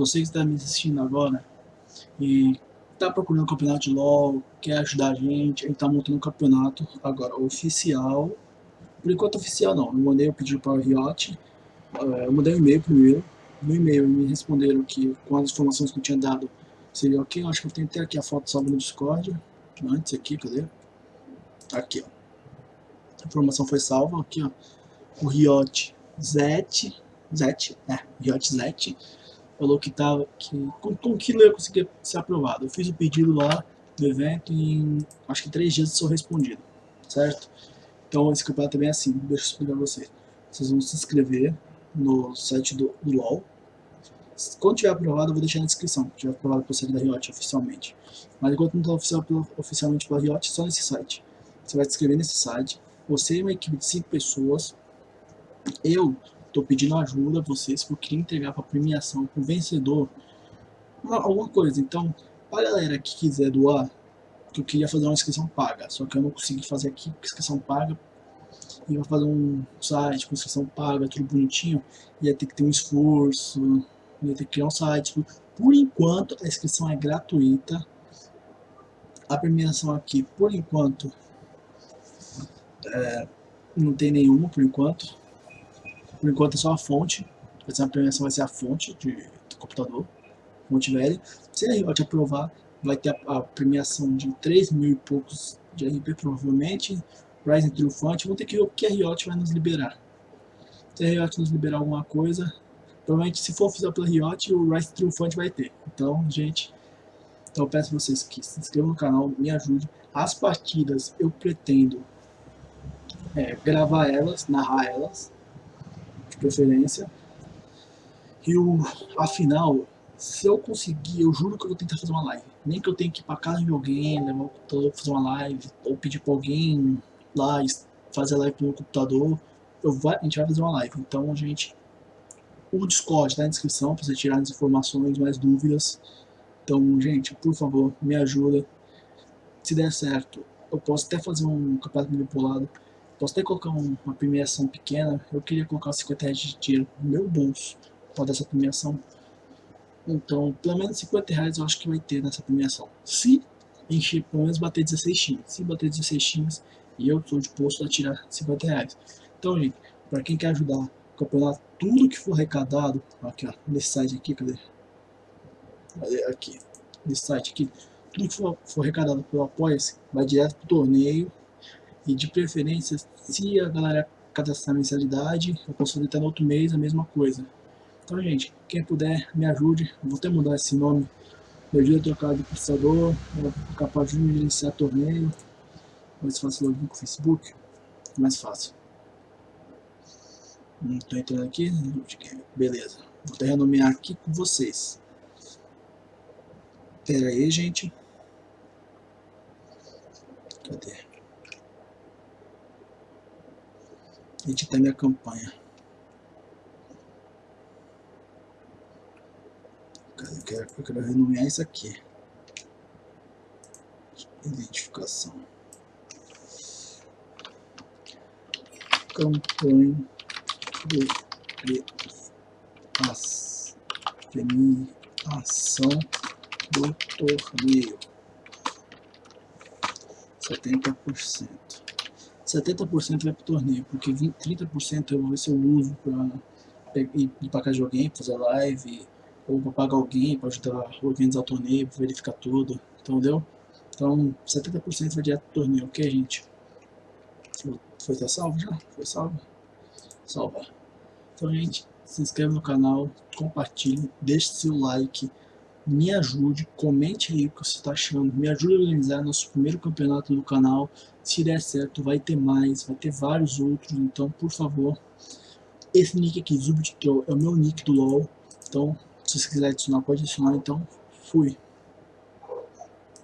você que está me assistindo agora e está procurando um campeonato de LoL, quer ajudar a gente, a gente está montando um campeonato agora oficial. Por enquanto oficial não, eu mandei o pedido para o Riot, eh, eu mandei um e-mail primeiro, no e-mail me responderam que com as informações que eu tinha dado seria ok, eu acho que eu tenho até aqui a foto salva no Discord, antes aqui, cadê? Aqui, ó. A informação foi salva, aqui, ó. O Riot Zet, Zet, é, Riot Zet, falou que tava, que com, com aquilo eu conseguia ser aprovado. Eu fiz o pedido lá do evento e em, acho que três dias sou respondido, certo? Então esse campeonato também é assim, deixa eu explicar pra vocês. Vocês vão se inscrever no site do, do LoL, quando tiver aprovado, eu vou deixar na descrição, tiver aprovado pelo site da Riot oficialmente. Mas enquanto não está oficial oficialmente pela Riot, só nesse site. Você vai se inscrever nesse site, você e uma equipe de 5 pessoas. Eu estou pedindo ajuda a vocês, porque eu queria entregar para premiação, para o vencedor, uma, alguma coisa. Então, para galera que quiser doar, que eu queria fazer uma inscrição paga, só que eu não consegui fazer aqui, inscrição paga, e vou fazer um site com inscrição paga, tudo bonitinho, ia ter que ter um esforço, ia ter que criar um site. Por enquanto, a inscrição é gratuita. A premiação aqui, por enquanto, é, não tem nenhuma, por enquanto. Por enquanto é só a fonte. A premiação vai ser a fonte de, do computador, fonte velha. Se a Riot aprovar, vai ter a, a, premiação de 3 mil e poucos de RP, provavelmente. Rising Triunfante, vamos ter que ver o que a Riot vai nos liberar. Se a Riot nos liberar alguma coisa, Provavelmente, se for oficial pela Riot, o Rise Triunfante vai ter. Então, gente, então peço vocês que se inscrevam no canal, me ajudem. As partidas eu pretendo é, gravar elas, narrar elas, preferência. E o, afinal, se eu conseguir, eu juro que eu vou tentar fazer uma live. Nem que eu tenha que ir pra casa de alguém, computador fazer uma live, ou pedir pra alguém lá fazer a live pelo computador, eu vai, a gente vai fazer uma live. Então, gente, o Discord está na descrição para você tirar as informações, mais dúvidas. Então, gente, por favor, me ajuda. Se der certo, eu posso até fazer um campeonato manipulado. Posso até colocar um, uma premiação pequena. Eu queria colocar 50 reais de tiro no meu bolso para dessa premiação. Então, pelo menos 50 reais eu acho que vai ter nessa premiação. Se encher, pelo menos bater 16 times. Se bater 16 times, e eu estou disposto a tirar 50 reais. Então, gente, para quem quer ajudar campeonato, tudo que for arrecadado, aqui ó, nesse site aqui? Cadê? Aqui, nesse site aqui, tudo que for, for arrecadado pelo Apoia-se vai direto pro torneio e de preferência, se a galera cadastrar mensalidade, eu posso até no outro mês a mesma coisa. Então, gente, quem puder, me ajude. vou até mudar esse nome. Me ajuda a trocar de processador, capaz de gerenciar torneio. Mais fácil login com o Facebook. Mais fácil. Estou entrando aqui. Beleza. Vou até renomear aqui com vocês. Pera aí, gente. Cadê? Editar minha campanha. Eu quero, eu quero renomear isso aqui. Identificação. Campanha de premiação do torneio. 70%. 70% vai para o torneio, porque 20, 30% eu vou ver se eu uso para ir para casa de alguém, fazer live, ou para pagar alguém, para ajudar a organizar o torneio, para verificar tudo, entendeu? Então, 70% vai direto para o torneio, ok, gente? Foi, foi salvo já? Foi salvo? salvar. Então, gente, se inscreve no canal, compartilhe, deixe seu like, me ajude, comente aí o que você está achando, me ajude a organizar nosso primeiro campeonato do canal. Se der certo, vai ter mais, vai ter vários outros, então, por favor, esse nick aqui, Zubit é o meu nick do LoL, então, se você quiser adicionar, pode adicionar, então, fui.